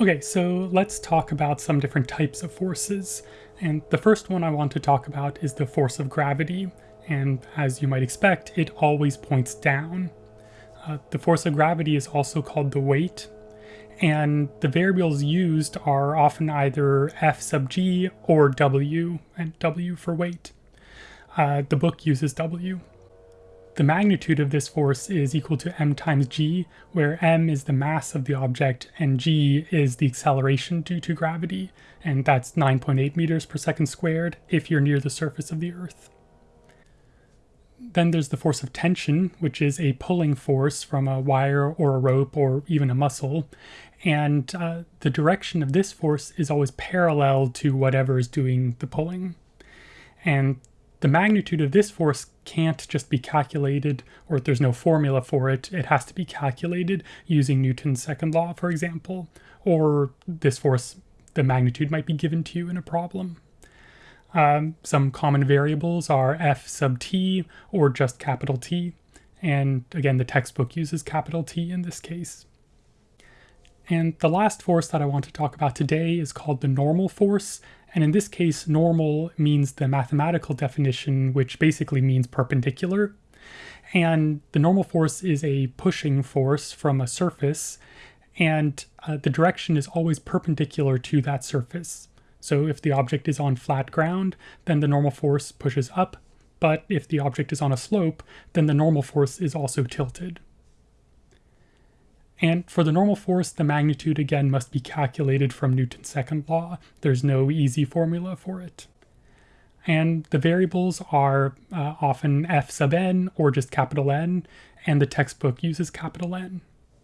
Okay, so let's talk about some different types of forces. And the first one I want to talk about is the force of gravity. And as you might expect, it always points down. Uh, the force of gravity is also called the weight. And the variables used are often either F sub g or W, and W for weight. Uh, the book uses W. The magnitude of this force is equal to m times g, where m is the mass of the object and g is the acceleration due to gravity, and that's 9.8 meters per second squared if you're near the surface of the Earth. Then there's the force of tension, which is a pulling force from a wire or a rope or even a muscle, and uh, the direction of this force is always parallel to whatever is doing the pulling. And the magnitude of this force can't just be calculated, or there's no formula for it. It has to be calculated using Newton's second law, for example, or this force, the magnitude might be given to you in a problem. Um, some common variables are f sub t or just capital T. And again, the textbook uses capital T in this case. And the last force that I want to talk about today is called the normal force, and in this case, normal means the mathematical definition, which basically means perpendicular. And the normal force is a pushing force from a surface, and uh, the direction is always perpendicular to that surface. So if the object is on flat ground, then the normal force pushes up, but if the object is on a slope, then the normal force is also tilted. And for the normal force, the magnitude again must be calculated from Newton's second law. There's no easy formula for it. And the variables are uh, often f sub n or just capital N, and the textbook uses capital N.